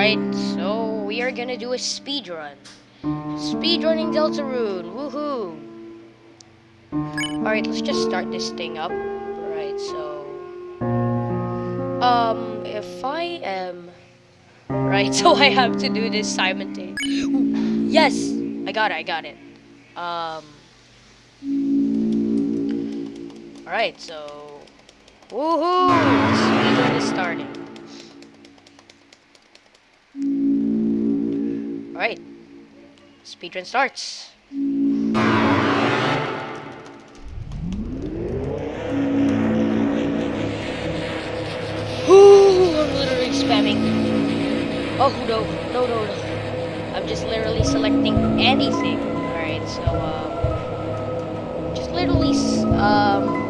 Alright, so we are gonna do a speed run. Speed running Deltarune, woohoo! Alright, let's just start this thing up. Right, so um if I am right, so I have to do this simultaneously. Yes! I got it, I got it. Um Alright, so woohoo! Speed is starting. Alright. Speedrun starts. Ooh, I'm literally spamming. Oh no, no, no, no. I'm just literally selecting anything. Alright, so, um, just literally, um,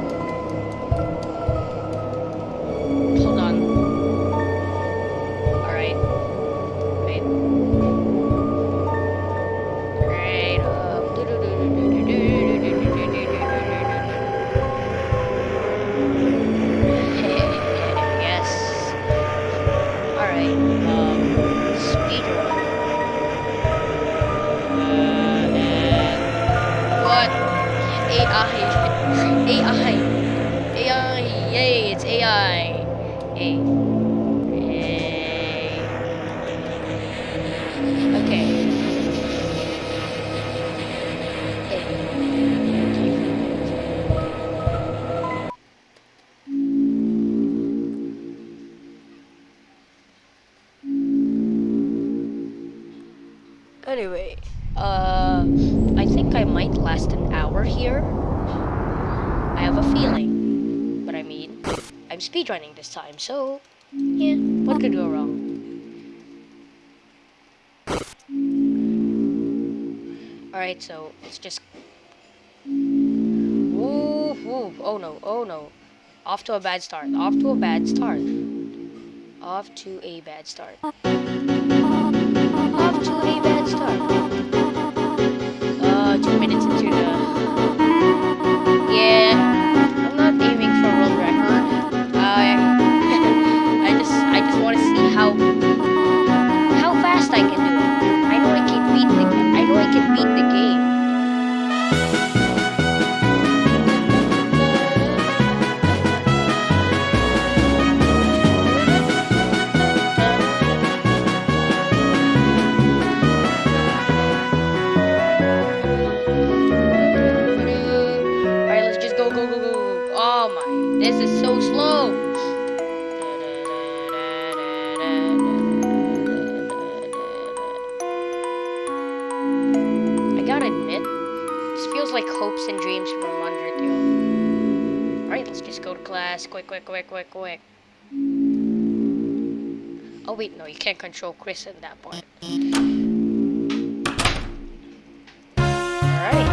this time, so, yeah, what could go wrong? Alright, so, it's just... Oh no, oh no. Off to a bad start, off to a bad start. Off to a bad start off to a bad start. Quick, quick, quick, quick. Oh wait, no, you can't control Kris at that point. Alright.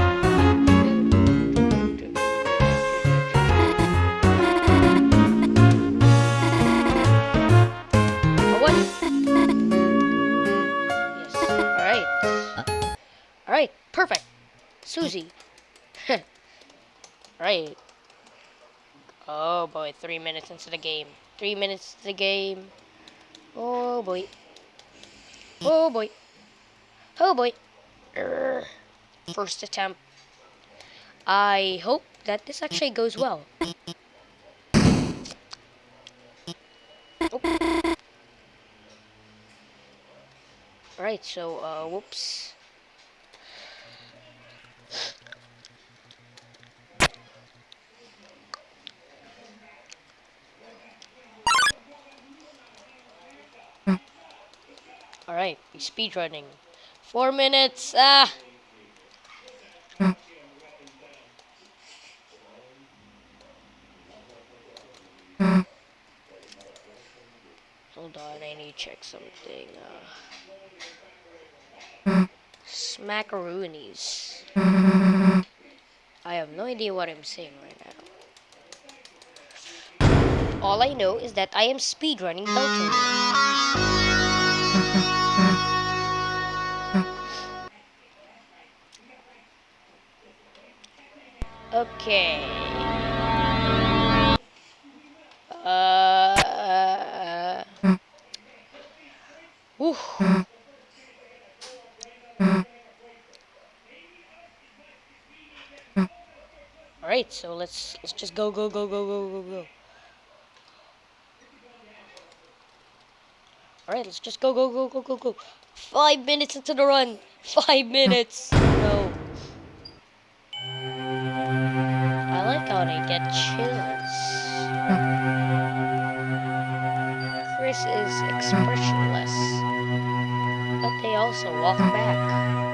Alright, perfect. Susie. right. Oh boy, three minutes into the game. Three minutes to the game. Oh boy. Oh boy. Oh boy. First attempt. I hope that this actually goes well. Oh. Alright, so, uh, whoops. We speedrunning. Four minutes, ah! Hold on, I need to check something. Uh, smackaroonies. I have no idea what I'm saying right now. All I know is that I am speedrunning Belton. Alright, so let's let's just go go go go go go go. Alright, let's just go go go go go go. Five minutes into the run. Five minutes. No. I like how they get chills. Kris is expressionless, but they also walk back.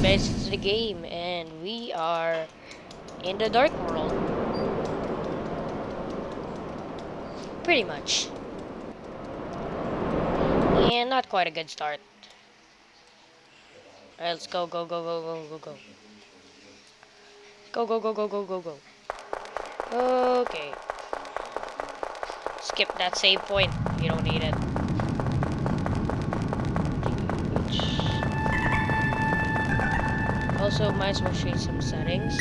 Minutes into the game, and we are in the dark world. Pretty much. And not quite a good start. Alright, let's go, go, go, go, go, go, go. Go, go, go, go, go, go, go. Okay. Skip that save point. You don't need it. Also, might as well you some settings.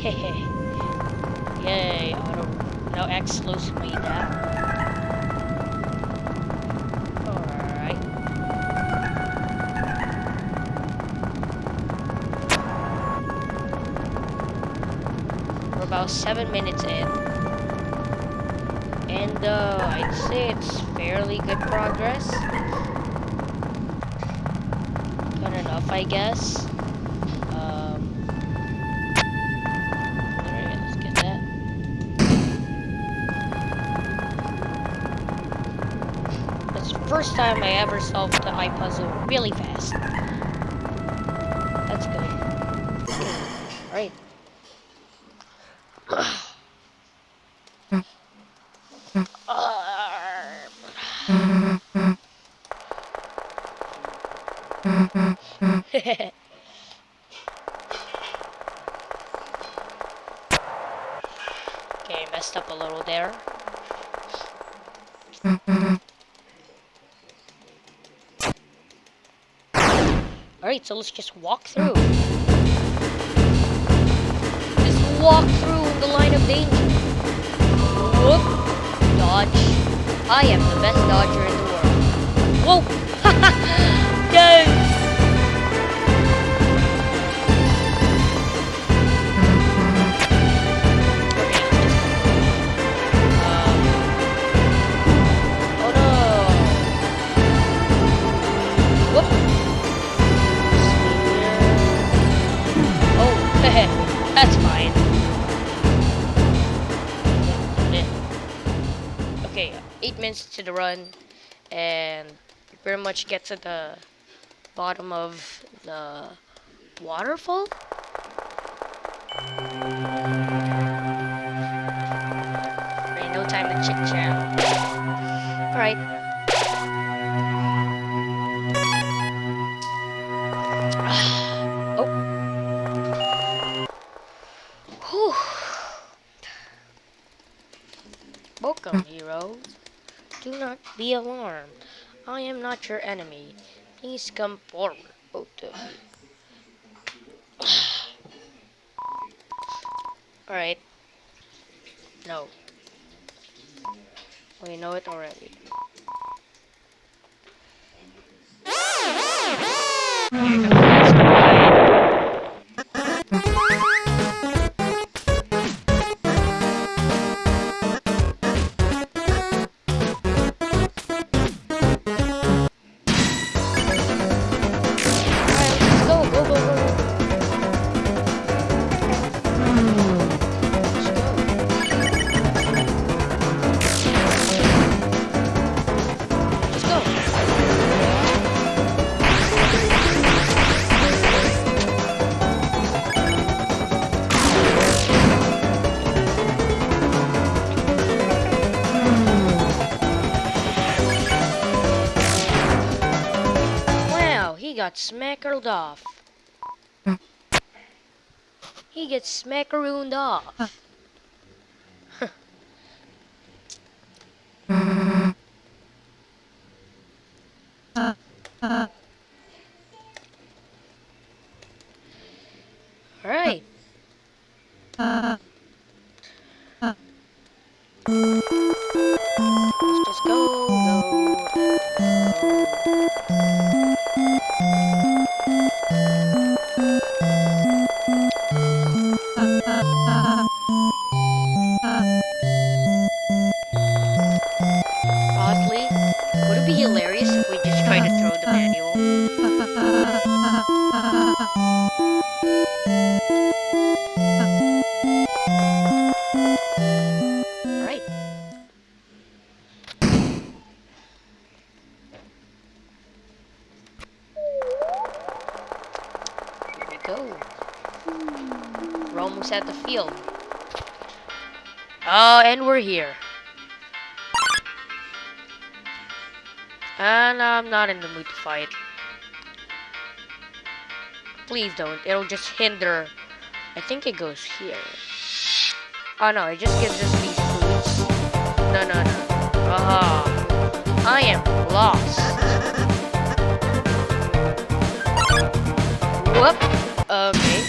Hehe. Yay, auto. Now X slows me down. Alright. We're about seven minutes in. And uh, I'd say it's fairly good progress. Good enough, I guess. Um, Alright, let's get that. That's the first time I ever solved the eye puzzle really fast. That's good. Alright. okay, messed up a little there. Alright, so let's just walk through. Just walk through the line of danger. Whoop. Dodge. I am the best dodger in the world. Whoa! yes! To the run, and pretty much get to the bottom of the waterfall. Ain't no time to chit chat. Alright. Not be alarmed. I am not your enemy. Please come forward, both of you. Alright. No. We know it already. got smackered off. He gets smackarooned off. Alright. Let's just go, go. Oh, and we're here. And I'm not in the mood to fight. Please don't. It'll just hinder. I think it goes here. Oh no, it just gives us these foods. No, no, no. Ah, I am lost. Whoop. Okay.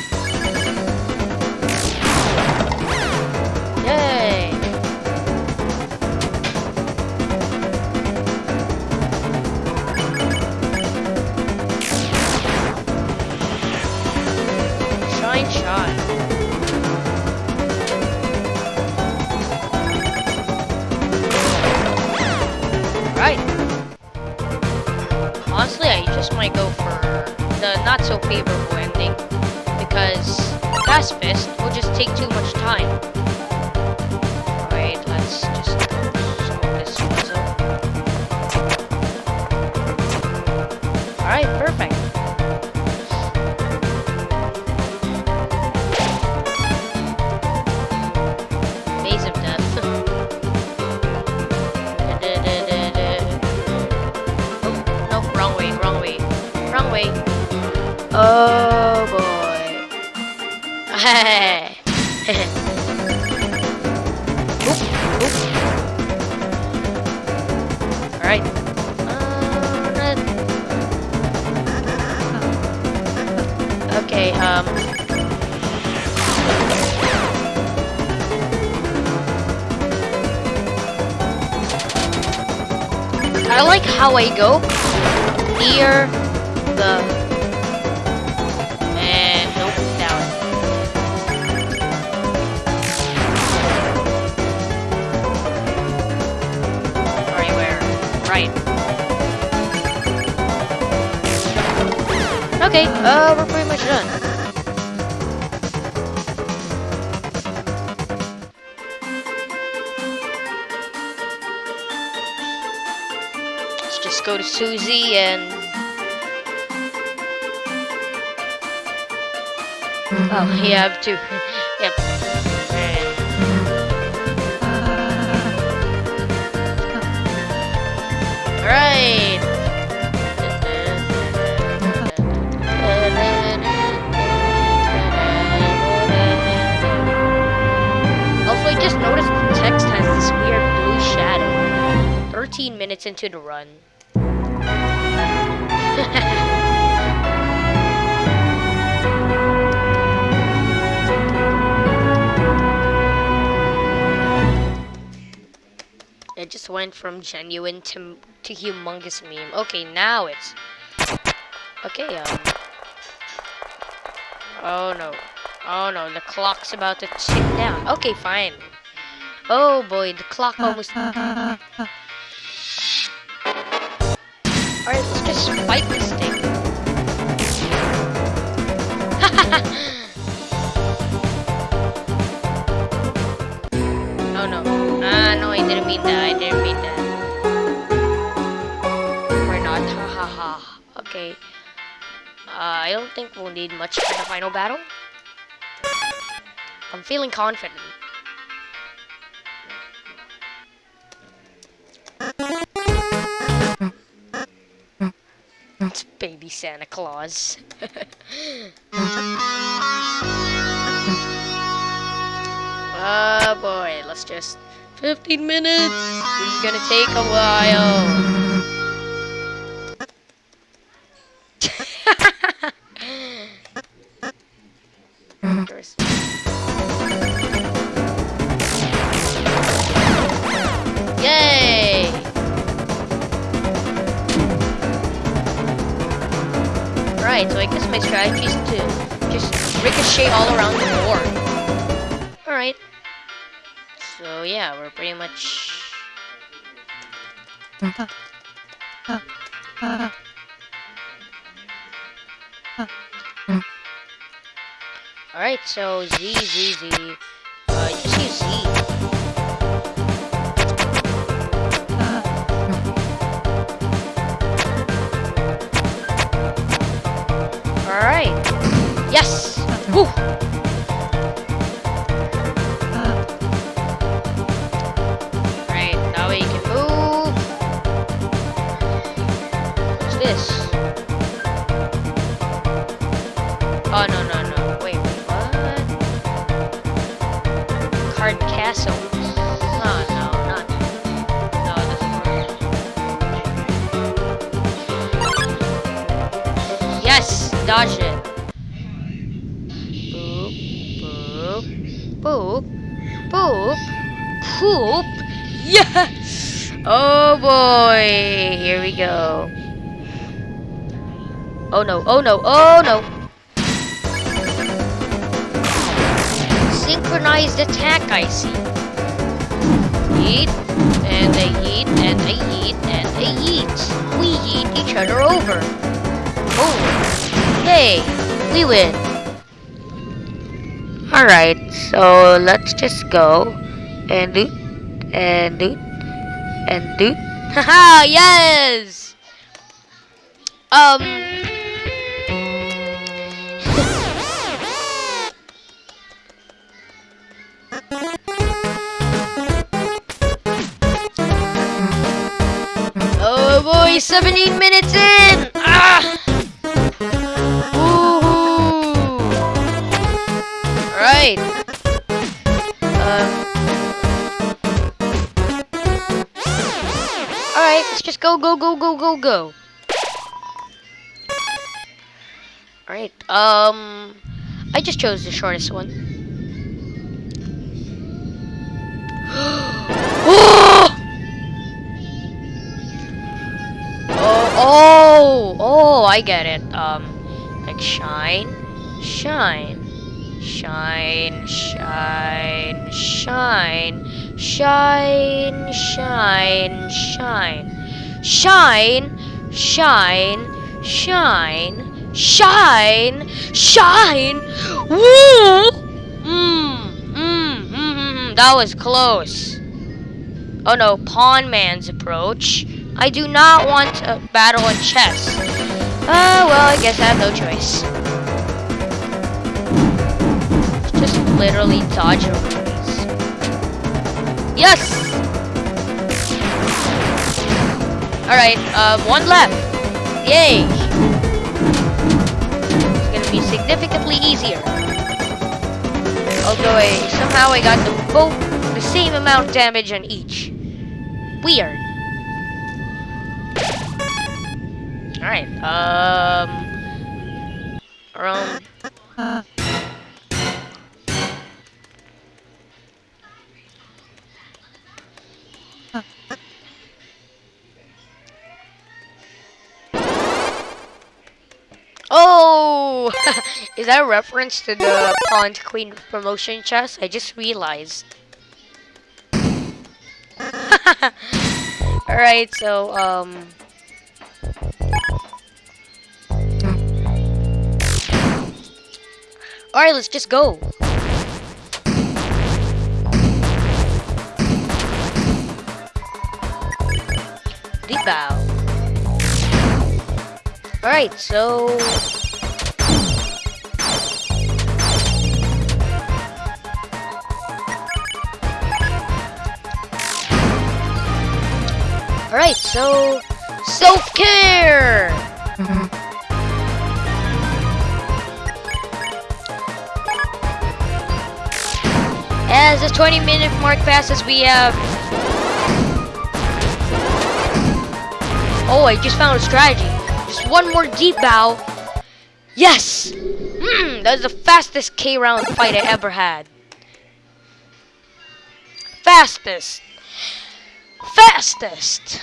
How I go. Near Oh, you have to. yep. Alright. Also, I just noticed the text has this weird blue shadow. 13 minutes into the run. It just went from genuine to to humongous meme. Okay, now it's okay. Um. Oh no. Oh no, the clock's about to tick down. Okay, fine. Oh boy, the clock almost. Alright, let's just fight this thing. Mean that. I didn't mean that. We're not. Ha ha ha. Okay. Uh, I don't think we'll need much for the final battle. I'm feeling confident. It's baby Santa Claus. oh boy, let's just 15 minutes. This is gonna take a while. Yay! Right, so I guess my strategy is to just ricochet all around the board. Alright. So yeah, we're pretty much... Alright, so Z, Z, Z. Uh, just Z. Alright. Yes! Woo! Oh, no, no, no. Wait, what? Card Castle. No. No! Dodge it. Boop, boop, boop, boop, poop. Yes! Oh boy, here we go. Oh no, oh no, oh no! Synchronized attack, I see. Yeet, and a yeet, and a yeet, and a yeet. We yeet each other over. Oh, hey, we win. Alright, so let's just go and do and do and do. Haha, yes! Um. Oh 17 minutes in! Ah! Woohoo! Alright. Um. Alright, let's just go, go, go, go, go, go. Alright, um. I just chose the shortest one. Oh, oh, oh, I get it. Um, like shine, shine, shine, shine, shine, shine, shine, shine, shine, shine, shine, shine, shine. Woo! Mmm, mmm, mmm, mmm. That was close. Oh no, Ponman's approach. I do not want a battle in chess. Oh, well, I guess I have no choice. Just literally dodge over. Yes! Alright, um, one left. Yay! It's gonna be significantly easier. Although I, somehow I got them both the same amount of damage on each. Weird. Alright, um... Oh! Is that a reference to the Pawn Queen promotion chess? I just realized. Alright, so, um... Alright, let's just go. Deep. Alright, so... Alright, so... Self-care! As the 20 minute mark passes, we have. Oh, I just found a strategy. Just one more deep bow. Yes! Hmm, that was the fastest K. Round fight I ever had. Fastest! Fastest!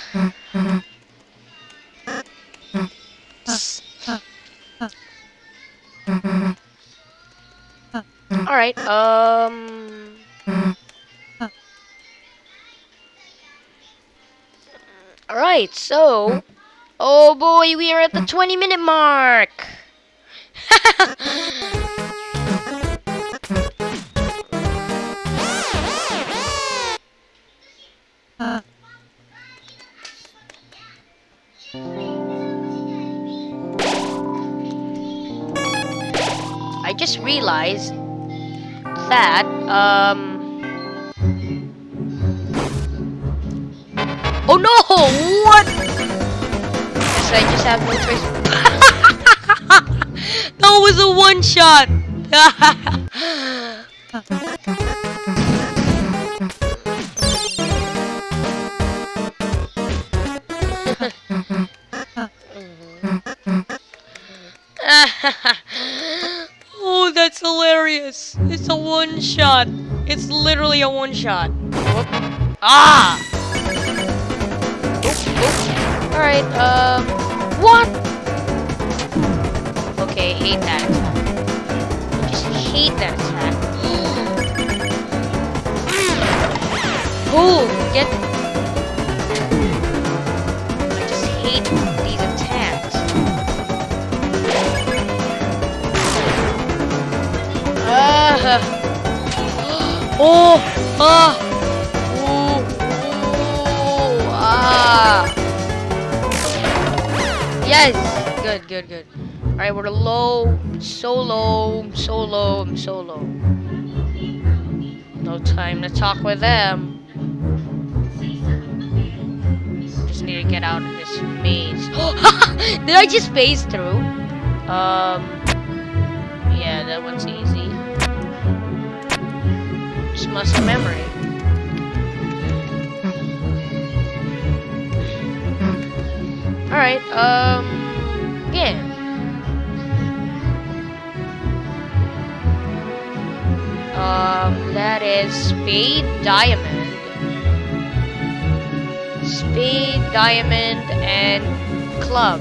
Alright, um... Alright, so... Oh boy, we are at the 20 minute mark! I just realized that, um... Oh no! What? Guess I just have no choice. that was a one shot! oh, that's hilarious. It's a one shot. It's literally a one shot. Whoop. Ah! Alright, um, what? Okay, hate that attack. Just hate that attack. Oh, get. I just hate these attacks. Ah. Oh, ah. Ooh, Yes. Good, good, good. All right, we're low, so low, so low, so low. No time to talk with them. Just need to get out of this maze. Did I just phase through? Um. Yeah, that one's easy. Just muscle memory. Alright, um, yeah. Um, that is Spade Diamond. Spade Diamond and Club.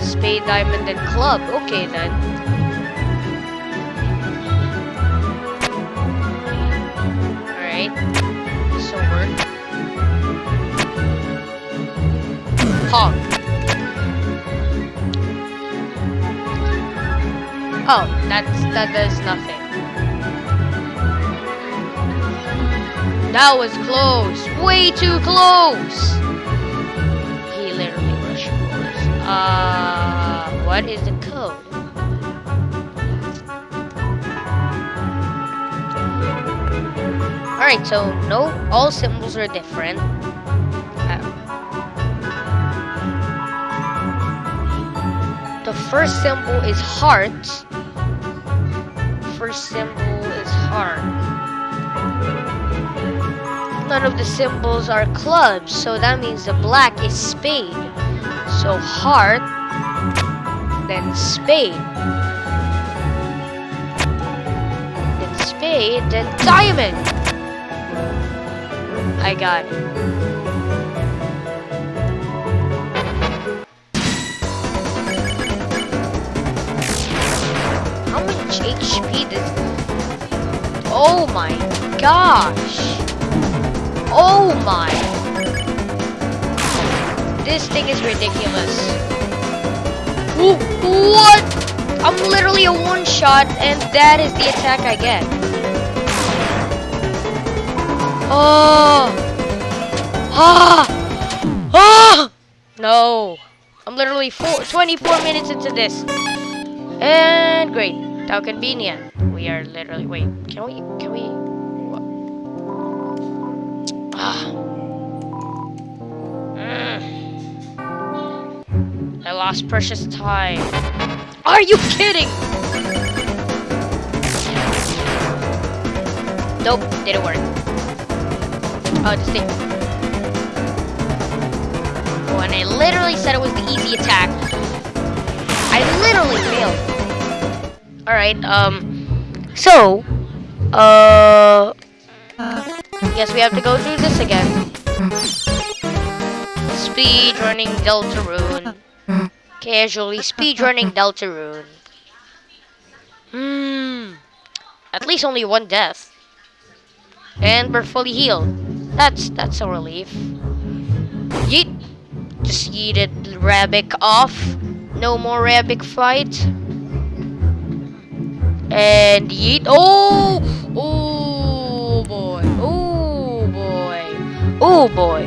Spade Diamond and Club. Okay then. Oh, that's that does nothing. That was close. Way too close. He literally rushed forwards. Uh, what is the code? Alright, so no, all symbols are different. Uh, the first symbol is heart. Symbol is heart. None of the symbols are clubs, so that means the black is spade. So heart, then spade. Then spade, then diamond. I got it. Oh my gosh. Oh my. This thing is ridiculous. What? I'm literally a one shot and that is the attack I get. Oh. Ah. Ah. No. I'm literally four, 24 minutes into this. And great. How convenient. We are literally, wait, can we, can we, what? Ah. Mm. I lost precious time. Are you kidding? Nope, didn't work. Oh, this thing. Oh, and I literally said it was the easy attack. I literally failed. Alright, um, so, uh, guess we have to go through this again. Speed running Deltarune. Casually speedrunning Deltarune. Hmm. At least only one death. And we're fully healed. That's that's a relief. Yeet. Just yeeted Rabbick off. No more Rabbick fight. And yeet. Oh! Oh boy. Oh boy. Oh boy.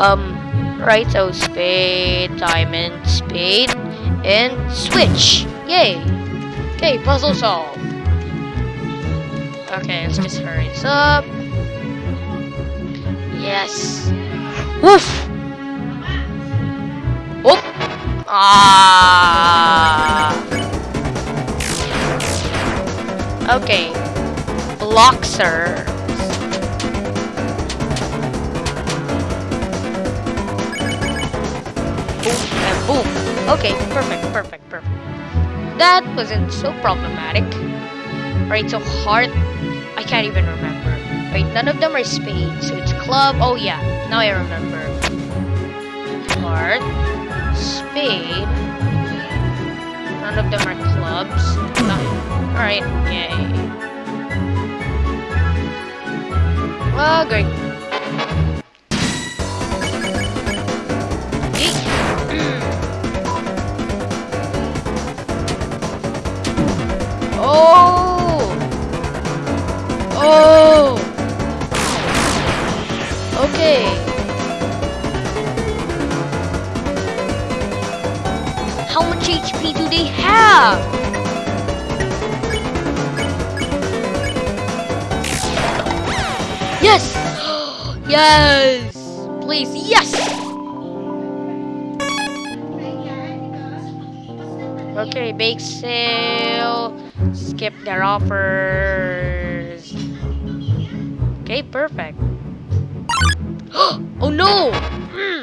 Um, right, so spade, diamond, spade, and switch. Yay. Okay, puzzle solved. Okay, let's just hurry this up. Yes. Woof! Whoop! Ah! Okay. Bloxer. Boom and boom. Okay, perfect, perfect, perfect. That wasn't so problematic. Right, so heart, I can't even remember. Right, none of them are spades, so it's club. Oh yeah, now I remember. Heart, spade. None of them are clubs. All right, yay. Oh, great. Mm. Oh! Oh! Okay. How much HP do they have? Yes! Please, yes! Okay, bake sale. Skip their offers. Okay, perfect. oh no! Mm.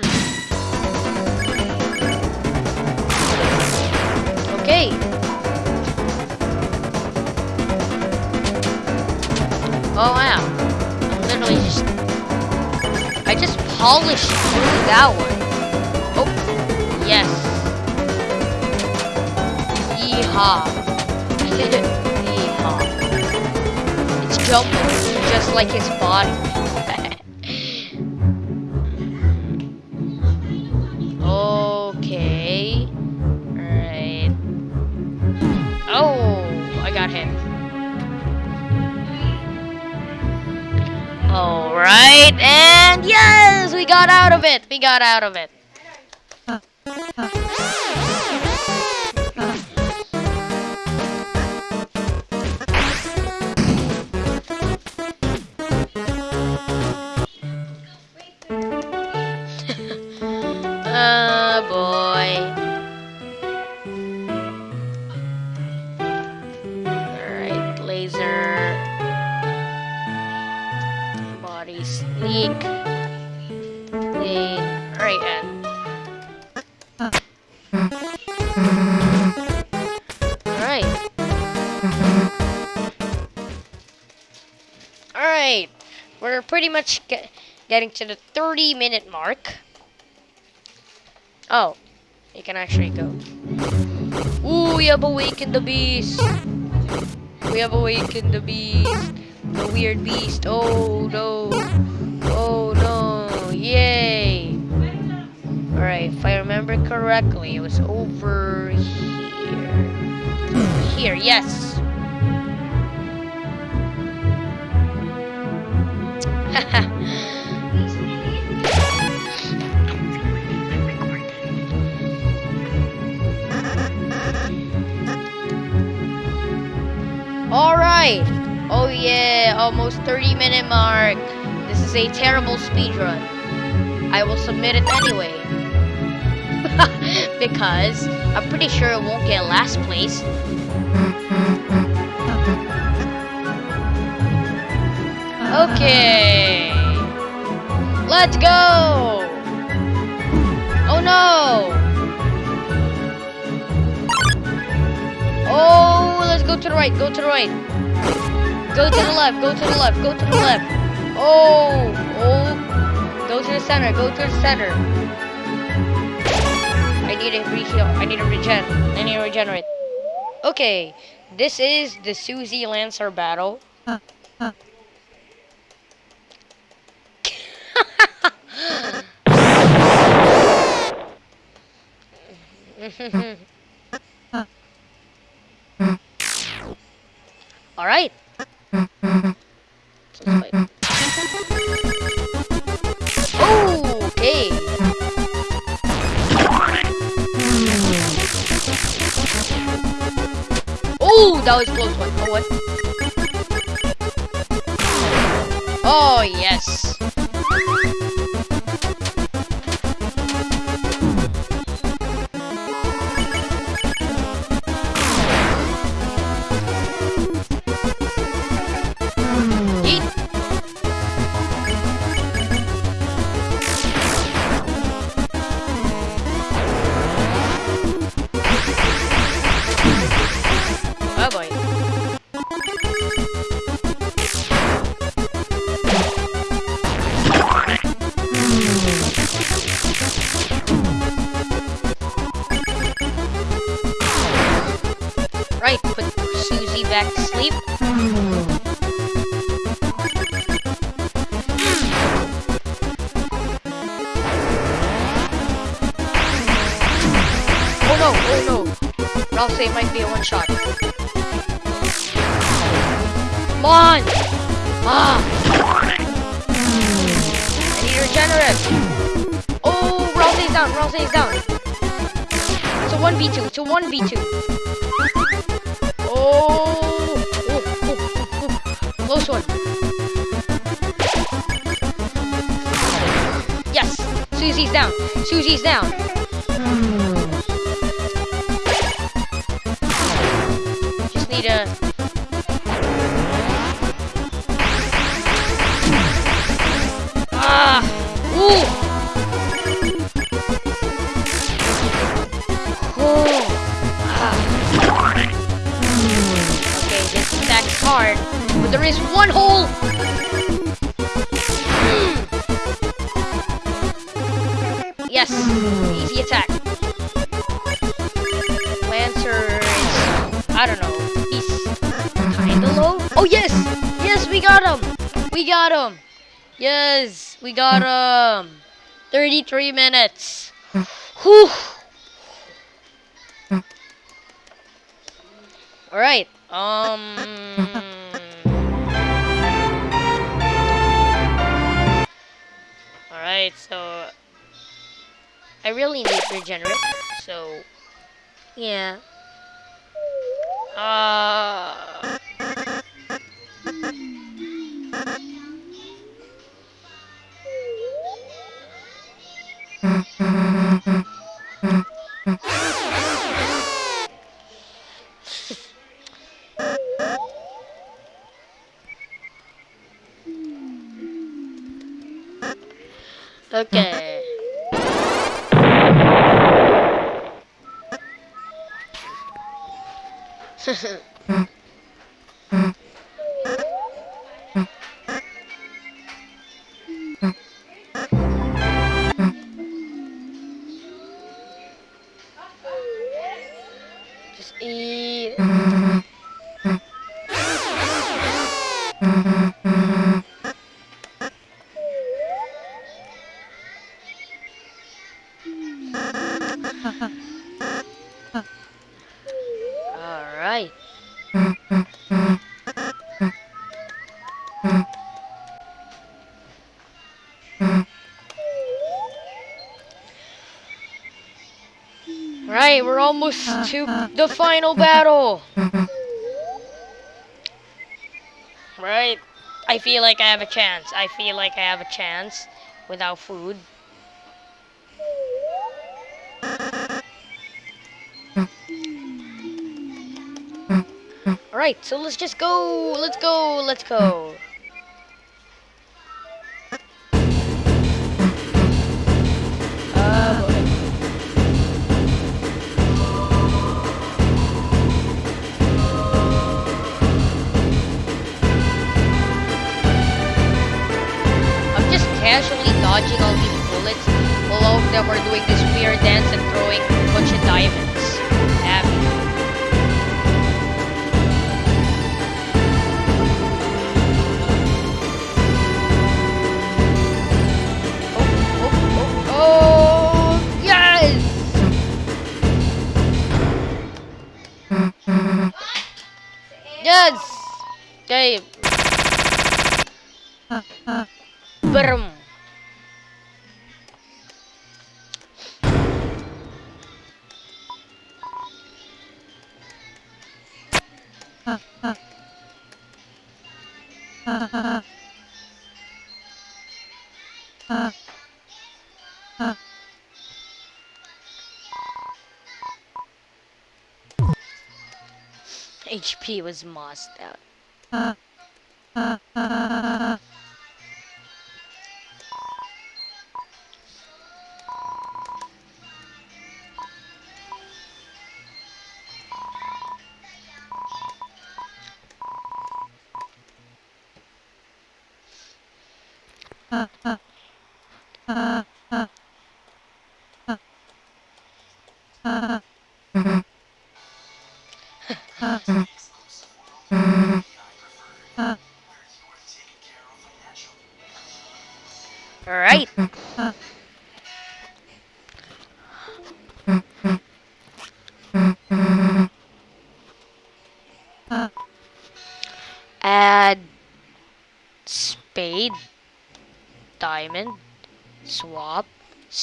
Okay. Oh wow. I'm literally just Through that one. Oh yes. Yeehaw. Yeehaw. It's jumping just like his body. okay. Alright. Oh, I got him. Alright, and yes, got out of it. We got out of it. Pretty much get, getting to the 30 minute mark. Oh, you can actually go. Ooh, we have awakened the beast. We have awakened the beast. The weird beast. Oh no. Oh no. Yay. Alright, if I remember correctly, it was over here. Here, yes. Alright. Oh yeah, almost 30 minute mark. This is a terrible speed run. I will submit it anyway. because I'm pretty sure it won't get last place. Okay. Let's go. Oh no. Oh, let's go to the right. Go to the right. Go to the left. Go to the left. Go to the left. Oh, oh. Go to the center. Go to the center. I need a reheal. I need a regen. I need to regenerate. Okay, this is the Susie Lancer battle. All right. Okay. Oh, that was close one. Oh, what? Oh, yes. We got him. 33 minutes. Whew. All right. Um. All right. So I really need regenerate. So yeah. Uh. Almost uh, to uh, the uh, final battle. Right. I feel like I have a chance. I feel like I have a chance without food. Alright, so let's just go. Let's go. Let's go. Casually dodging all these bullets all of them are doing this weird dance and throwing a bunch of diamonds at me. Oh, oh, oh, oh, yes! Yes! Okay. Brum. HP was mossed out. Uh, uh, uh,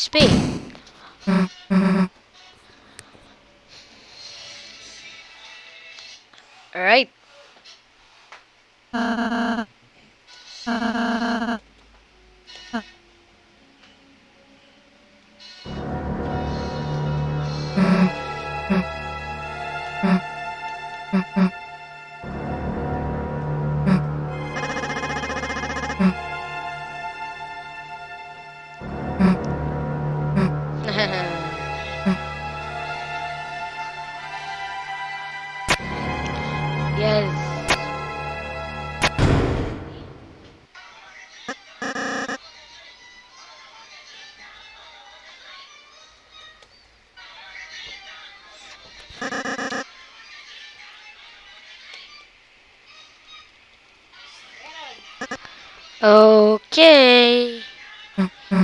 spade. Alright. yes. Uh, uh, Okay.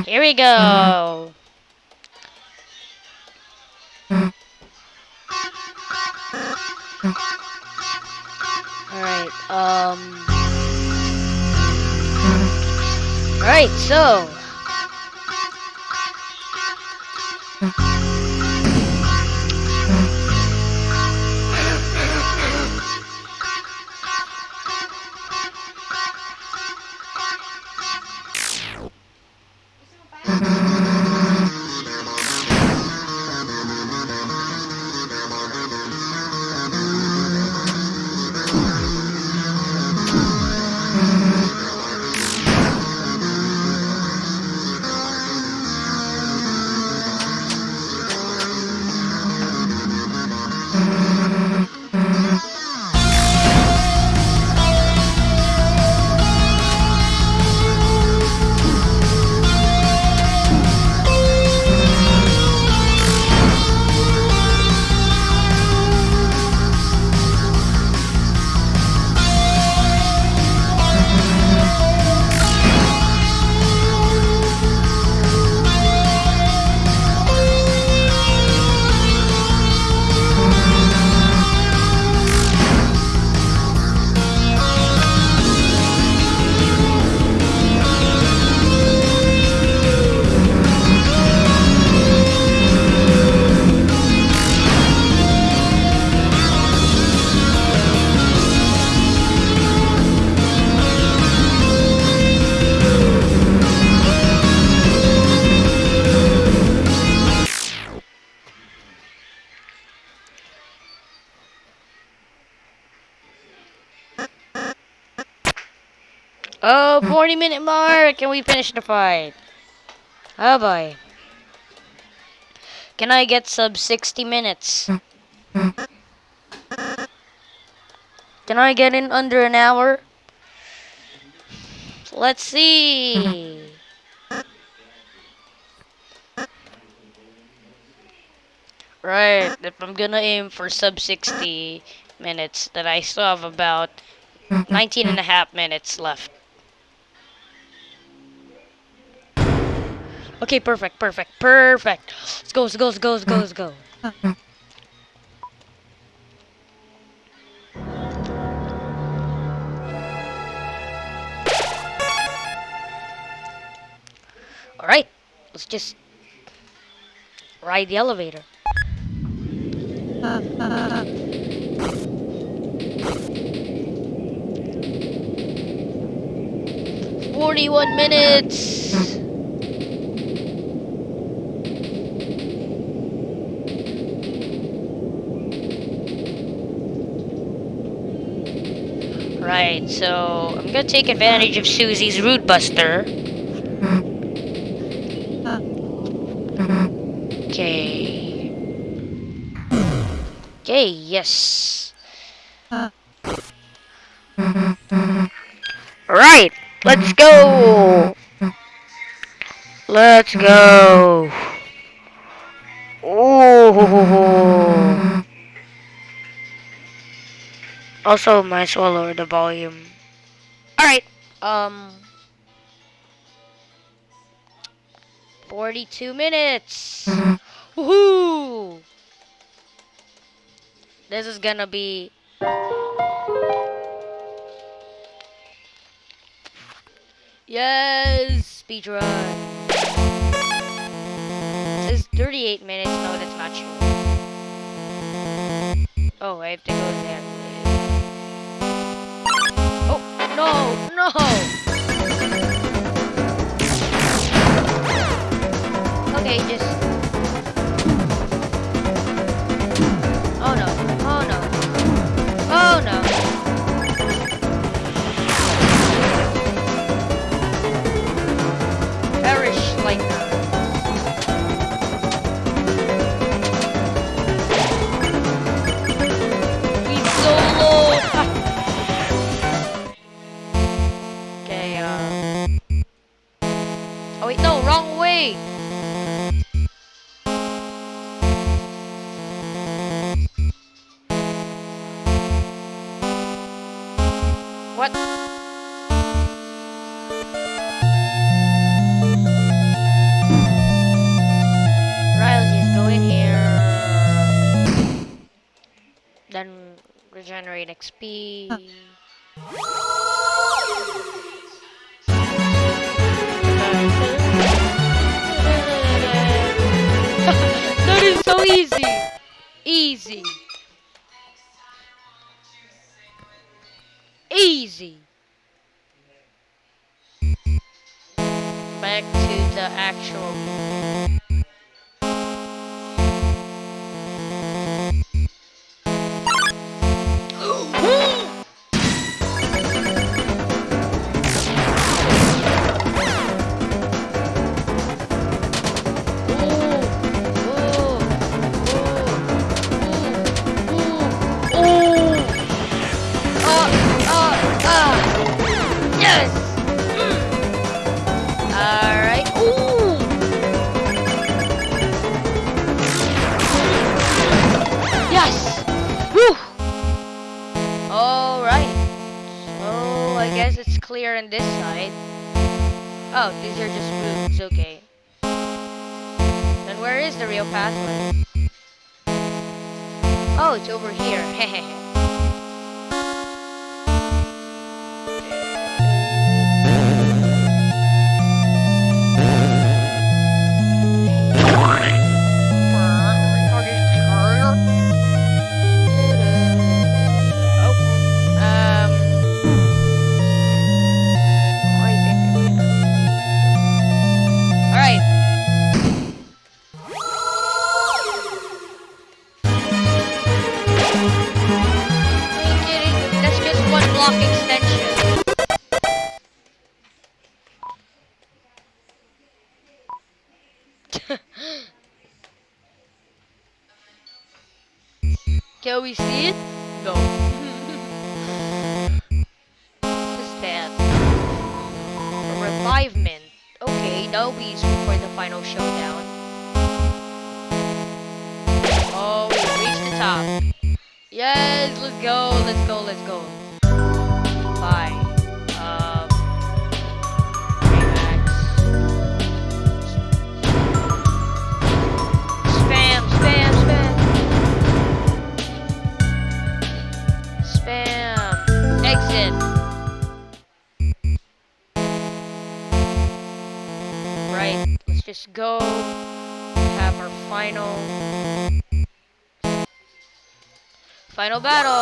Here we go. Alright, um. Alright, so. 40 minute mark and we finished the fight. Oh boy. Can I get sub 60 minutes? Can I get in under an hour? Let's see. Right, if I'm gonna aim for sub 60 minutes, then I still have about 19 and a half minutes left. Okay, perfect, perfect, perfect. Let's go, let's go, let's go, let's go, let's go. Alright, let's just ride the elevator. Forty-one minutes. Right, so I'm gonna take advantage of Susie's Rude Buster. Okay. Okay, yes. Right, let's go. Let's go. Oh. Also, might as well lower the volume. Alright, um... 42 minutes! Woohoo! This is gonna be... Yes! Speedrun! It says 38 minutes. No, that's not true. Oh, I have to go there. No, no! Okay, just... way! What? Here. Then regenerate XP. that so easy. Easy. Easy. Back to the actual. Clear on this side. Oh, these are just rooms. Okay. Then where is the real pathway? Oh, it's over here. Hehehe. Can we see it? No. What's that? A Revivemint. Okay, that'll be useful for the final showdown. Oh, we reached the top. Yes, let's go, let's go, let's go. Final Final battle!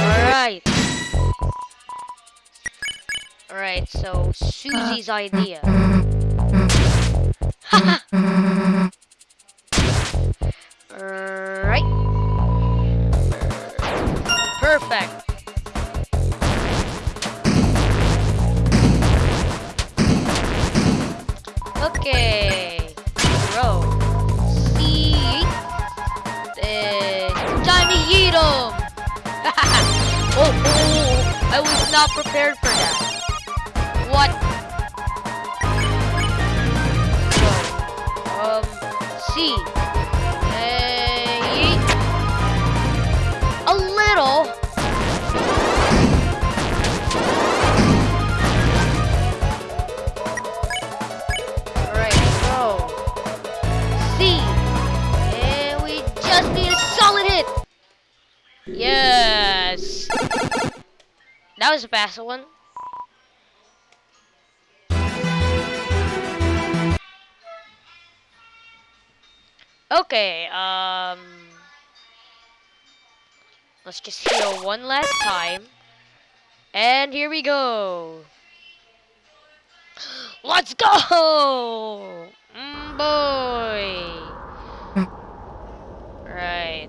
Alright. Alright, so Susie's idea. Just need a solid hit. Yes. That was a fast one. Okay, um... Let's just heal one last time. And here we go. Let's go! Mm, boy. Right.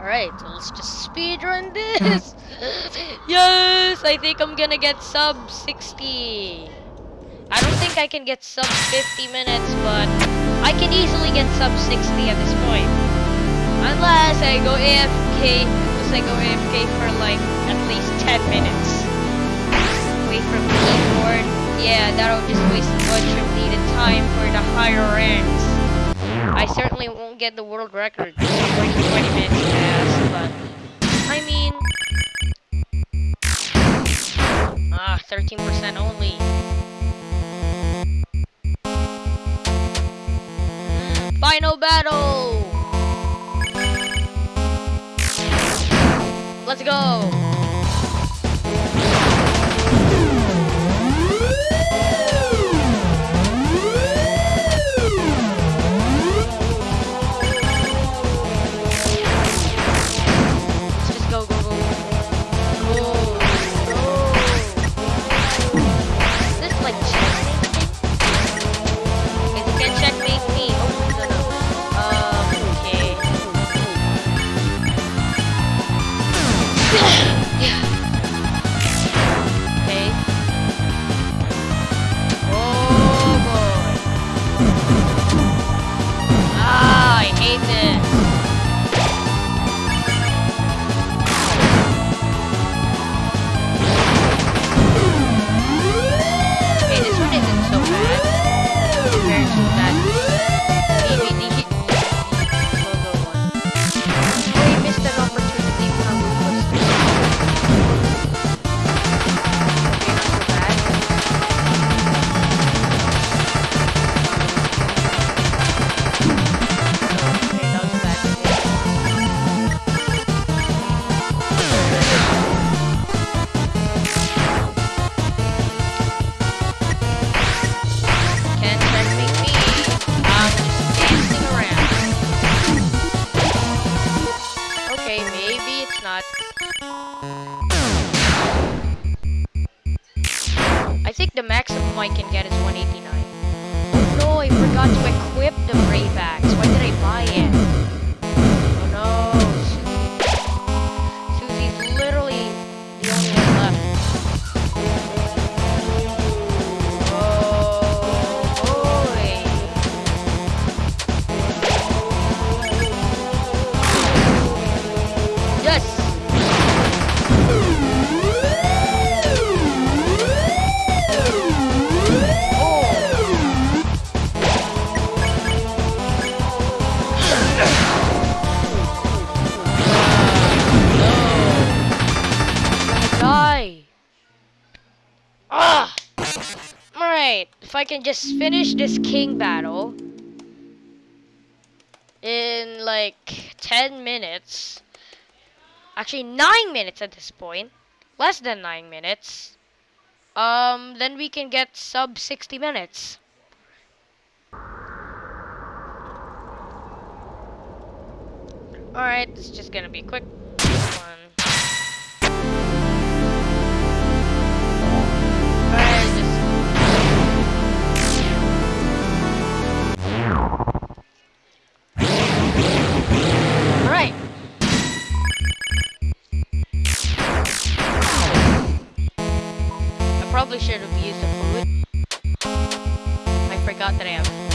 Alright, so let's just speed run this. yes, I think I'm gonna get sub 60. I don't think I can get sub 50 minutes, but I can easily get sub 60 at this point. Unless I go AFK, unless I go AFK for like at least 10 minutes. Away from the keyboard. Yeah, that'll just waste much of needed time for the higher ranks. I certainly won't get the world record for 20 minutes pass, but I mean, ah, 13% only. Final battle! Let's go! can just finish this king battle in like 10 minutes. Actually, 9 minutes at this point. Less than 9 minutes. Um, then we can get sub 60 minutes. Alright, it's just gonna be quick. should have used a. I forgot that I have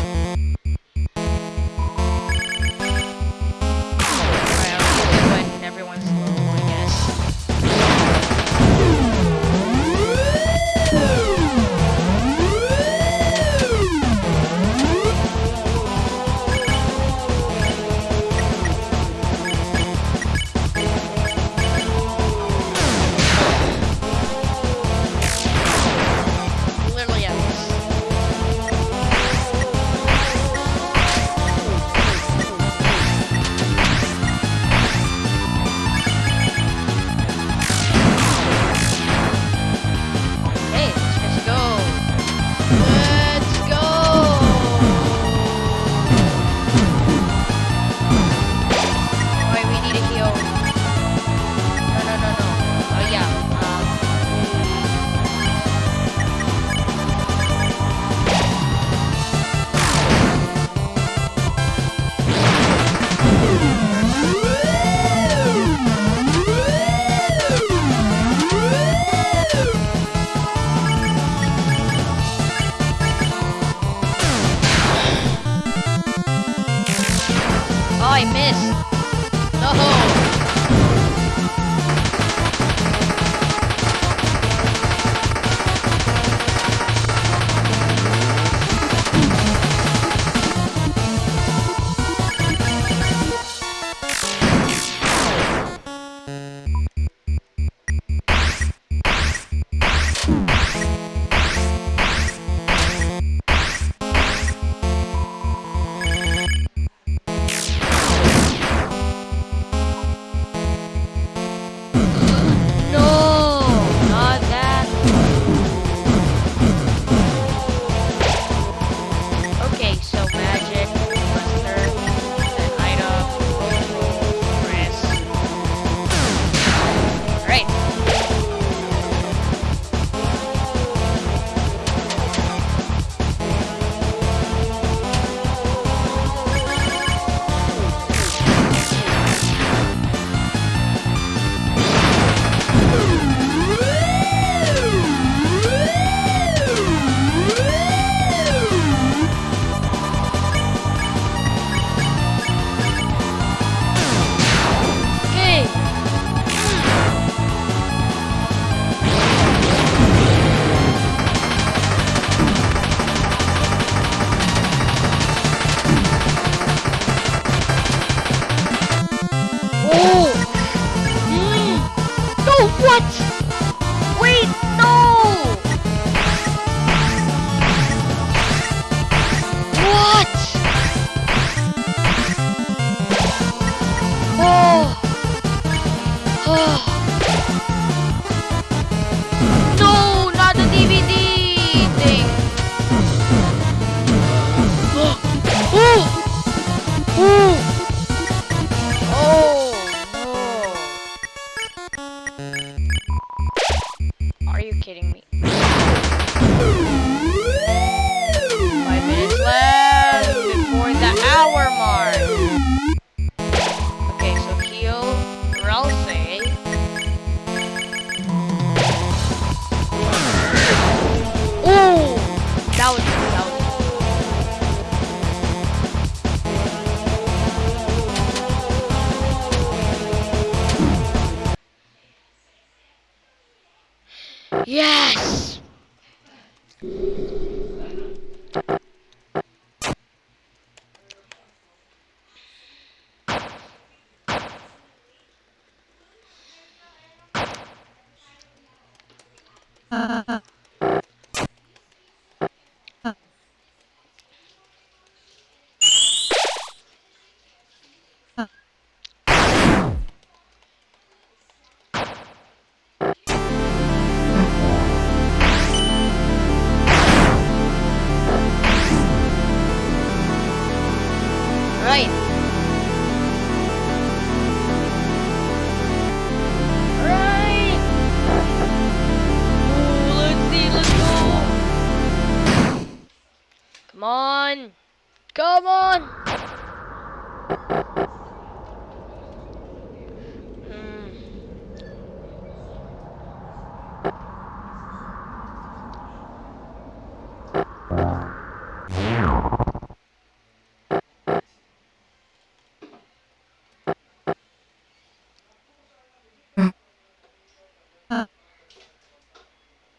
you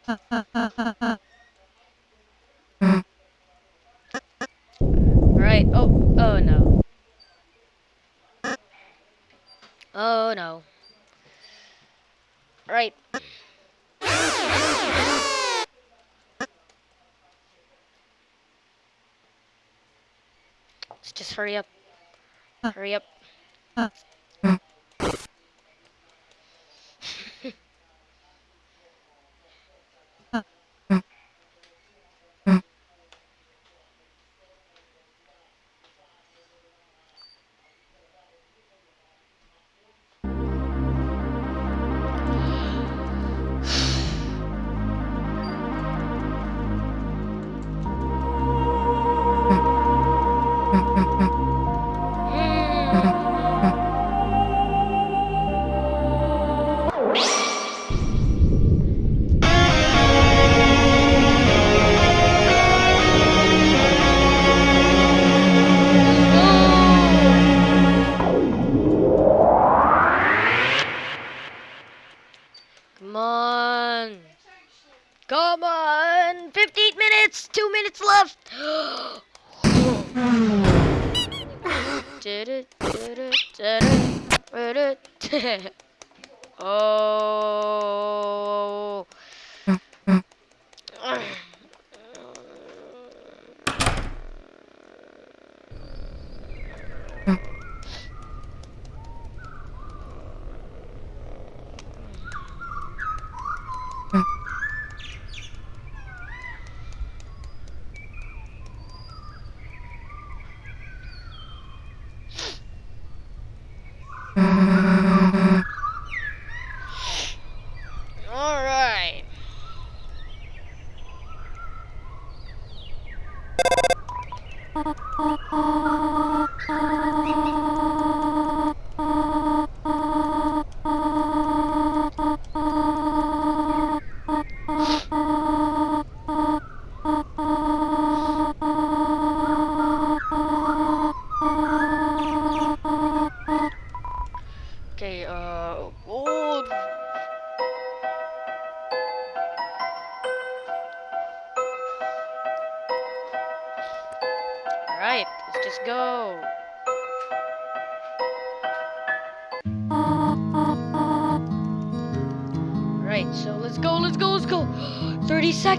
Right. Oh, oh no. Oh no. Right. Let's just hurry up. Hurry up.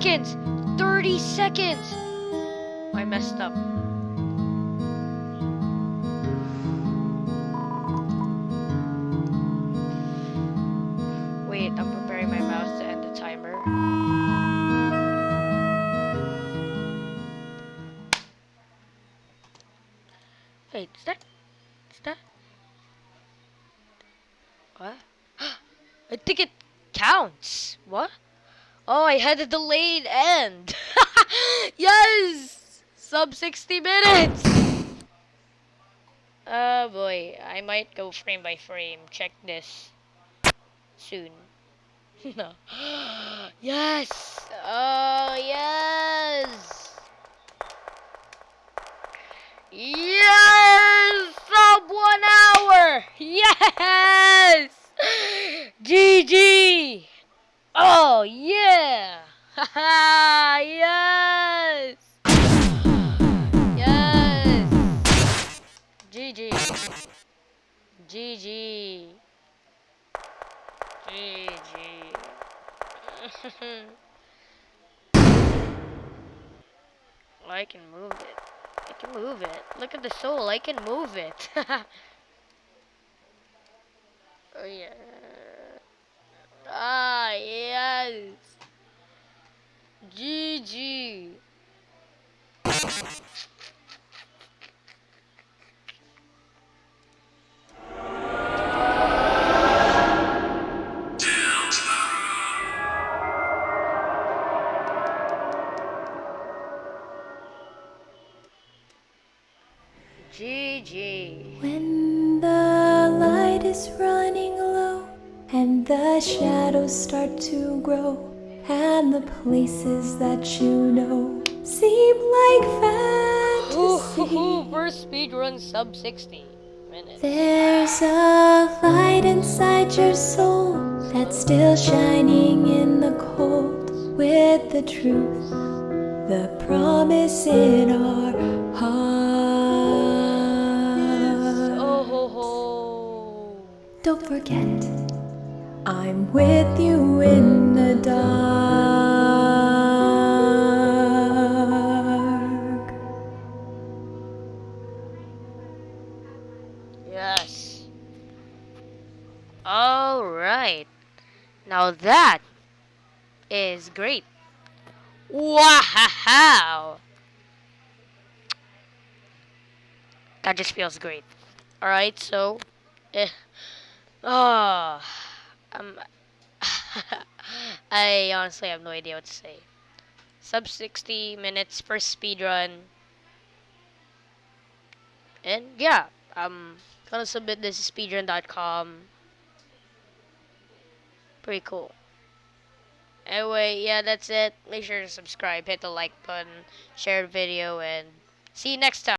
Seconds. 30 seconds. I messed up. Had a delayed end. yes! Sub 60 minutes! Oh boy, I might go frame by frame. Check this soon. no. yes! Oh, yes! Yes! Sub one hour! Yes! GG! Oh, yeah! Yes! Yes! GG! GG! GG! I can move it. I can move it. Look at the soul. I can move it. oh yeah. Ah yes. GG. GG. When the light is running low and the shadows start to grow and the places that you know seem like fantasy. Ooh, first speed run sub 60 minutes. There's a light inside your soul that's still shining in the cold with the truth, the promise in our heart. Oh ho ho. Don't forget, I'm with you in the dark. Yes. All right. Now that is great. Wow. That just feels great. All right. So, eh. Oh, um, I honestly have no idea what to say. Sub 60 minutes for speed run. And yeah, I'm gonna submit this to speedrun.com. Pretty cool. Anyway, yeah, that's it. Make sure to subscribe, hit the like button, share the video, and see you next time.